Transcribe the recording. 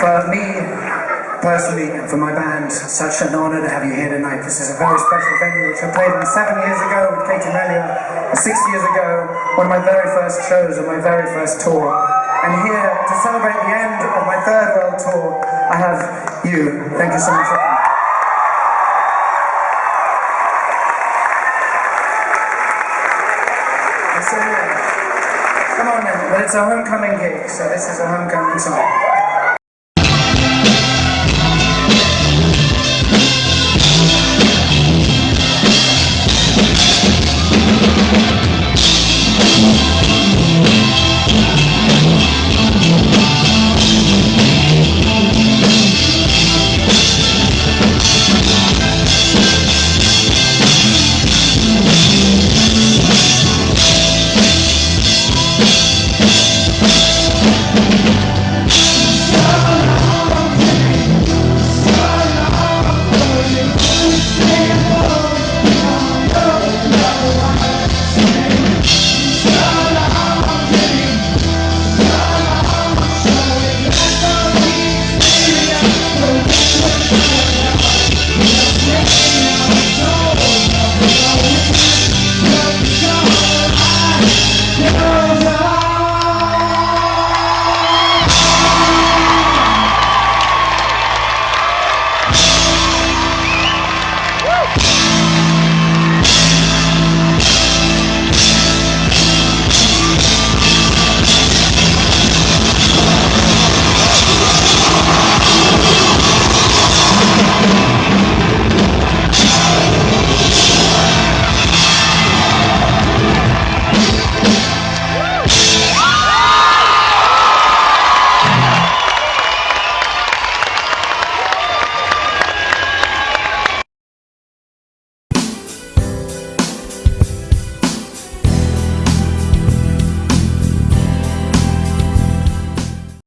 for me, personally, and for my band, such an honour to have you here tonight. This is a very special venue, which I played in seven years ago with Katie Melua, six years ago, one of my very first shows and my very first tour. And here, to celebrate the end of my third world tour, I have you. Thank you so much for Come on now, well, it's a homecoming gig, so this is a homecoming song.